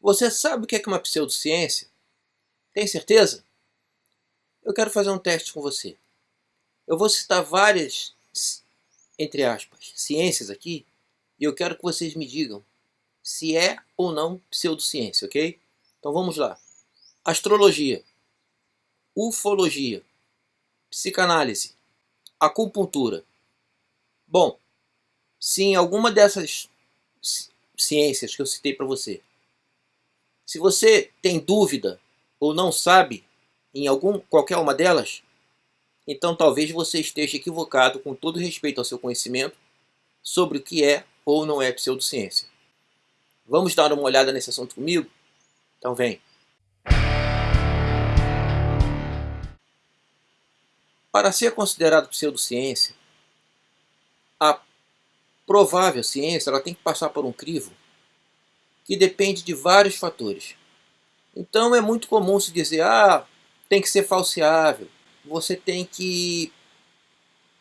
Você sabe o que é uma pseudociência? Tem certeza? Eu quero fazer um teste com você. Eu vou citar várias, entre aspas, ciências aqui, e eu quero que vocês me digam se é ou não pseudociência, ok? Então vamos lá. Astrologia, ufologia, psicanálise, acupuntura. Bom, se em alguma dessas ciências que eu citei para você, se você tem dúvida ou não sabe em algum, qualquer uma delas, então talvez você esteja equivocado com todo respeito ao seu conhecimento sobre o que é ou não é pseudociência. Vamos dar uma olhada nesse assunto comigo? Então vem. Para ser considerado pseudociência, a provável ciência ela tem que passar por um crivo que depende de vários fatores. Então é muito comum se dizer, ah, tem que ser falseável, você tem que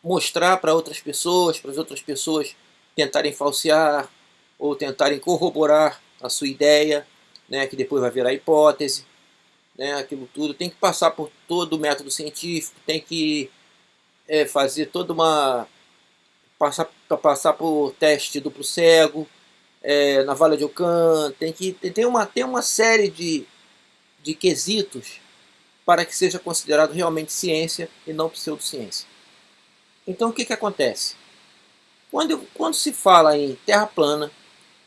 mostrar para outras pessoas, para as outras pessoas tentarem falsear ou tentarem corroborar a sua ideia, né, que depois vai virar hipótese, né, aquilo tudo. Tem que passar por todo o método científico, tem que é, fazer toda uma... passar, passar por teste duplo cego, é, na Vala de Ocan, tem que tem uma, tem uma série de, de quesitos para que seja considerado realmente ciência e não pseudociência. Então o que, que acontece? Quando, quando se fala em terra plana,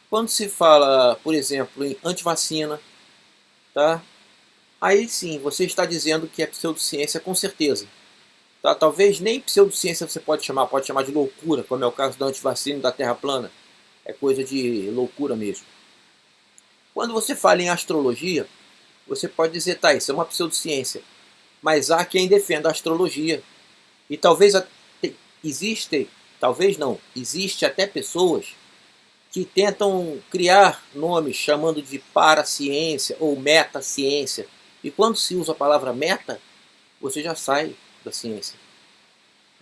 quando se fala, por exemplo, em antivacina, tá? aí sim você está dizendo que é pseudociência com certeza. Tá? Talvez nem pseudociência você pode chamar, pode chamar de loucura, como é o caso da antivacina e da terra plana. É coisa de loucura mesmo. Quando você fala em astrologia, você pode dizer, tá, isso é uma pseudociência. Mas há quem defenda a astrologia. E talvez existem, talvez não, existe até pessoas que tentam criar nomes chamando de paraciência ou metaciência. E quando se usa a palavra meta, você já sai da ciência.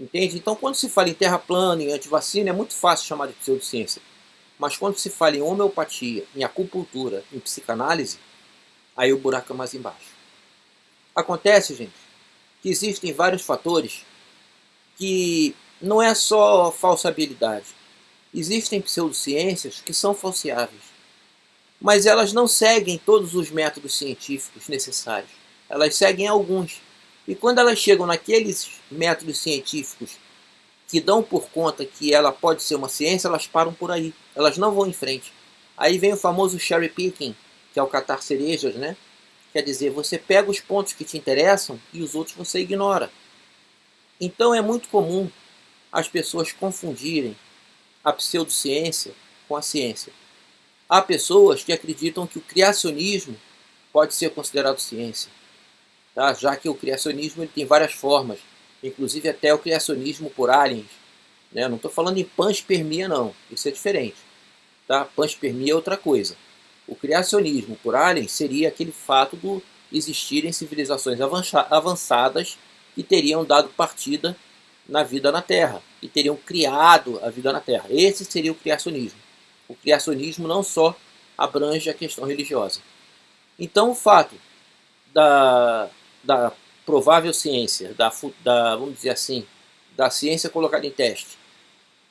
Entende? Então quando se fala em terra plana, em antivacina, é muito fácil chamar de pseudociência. Mas quando se fala em homeopatia, em acupuntura, em psicanálise, aí o buraco é mais embaixo. Acontece, gente, que existem vários fatores que não é só falsabilidade. Existem pseudociências que são falseáveis, mas elas não seguem todos os métodos científicos necessários. Elas seguem alguns. E quando elas chegam naqueles métodos científicos que dão por conta que ela pode ser uma ciência, elas param por aí. Elas não vão em frente. Aí vem o famoso cherry picking, que é o catar cerejas, né? Quer dizer, você pega os pontos que te interessam e os outros você ignora. Então é muito comum as pessoas confundirem a pseudociência com a ciência. Há pessoas que acreditam que o criacionismo pode ser considerado ciência, tá? já que o criacionismo ele tem várias formas, inclusive até o criacionismo por aliens. Né? Não estou falando em panspermia não, isso é diferente. Tá? Panspermia é outra coisa. O criacionismo por aliens seria aquele fato de existirem civilizações avançadas que teriam dado partida na vida na Terra e teriam criado a vida na Terra. Esse seria o criacionismo. O criacionismo não só abrange a questão religiosa. Então o fato da, da provável ciência, da, da, vamos dizer assim, da ciência colocada em teste,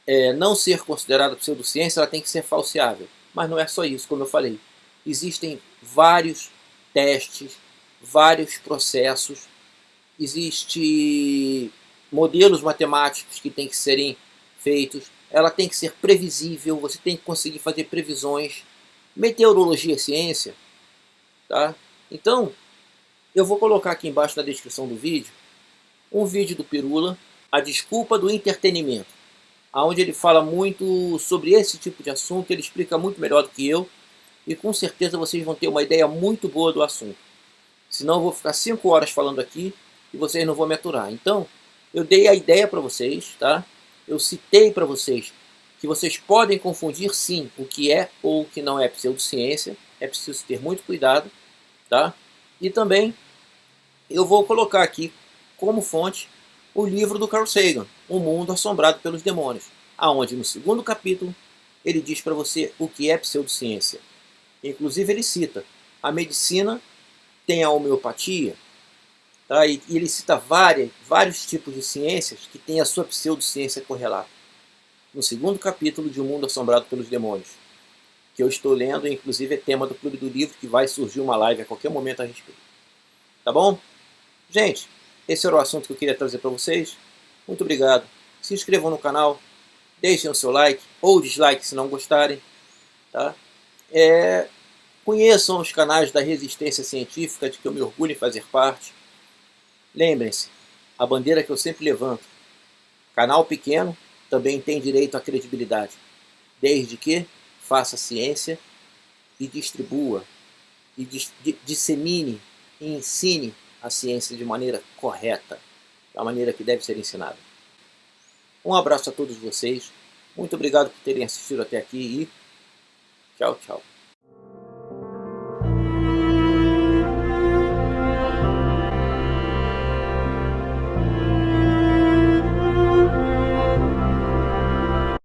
é, não ser considerada pseudociência, ela tem que ser falseável. Mas não é só isso, como eu falei. Existem vários testes, vários processos, existem modelos matemáticos que têm que serem feitos, ela tem que ser previsível, você tem que conseguir fazer previsões. Meteorologia é ciência, tá? Então, eu vou colocar aqui embaixo na descrição do vídeo um vídeo do Pirula, a desculpa do entretenimento onde ele fala muito sobre esse tipo de assunto, ele explica muito melhor do que eu, e com certeza vocês vão ter uma ideia muito boa do assunto. Senão eu vou ficar 5 horas falando aqui e vocês não vão me aturar. Então, eu dei a ideia para vocês, tá? Eu citei para vocês que vocês podem confundir sim o que é ou o que não é pseudociência. É preciso ter muito cuidado, tá? E também eu vou colocar aqui como fonte o livro do Carl Sagan, O Mundo Assombrado pelos Demônios, aonde no segundo capítulo ele diz para você o que é pseudociência. Inclusive ele cita, a medicina tem a homeopatia, tá? e, ele cita várias, vários tipos de ciências que têm a sua pseudociência correlata. No segundo capítulo de O Mundo Assombrado pelos Demônios, que eu estou lendo, inclusive é tema do Clube do Livro, que vai surgir uma live a qualquer momento a respeito. Tá bom? Gente, esse era o assunto que eu queria trazer para vocês. Muito obrigado. Se inscrevam no canal, deixem o seu like ou dislike se não gostarem. Tá? É, conheçam os canais da resistência científica de que eu me orgulho em fazer parte. Lembrem-se, a bandeira que eu sempre levanto, canal pequeno também tem direito à credibilidade, desde que faça ciência e distribua, e dis dissemine e ensine a ciência de maneira correta, da maneira que deve ser ensinada. Um abraço a todos vocês, muito obrigado por terem assistido até aqui e tchau, tchau.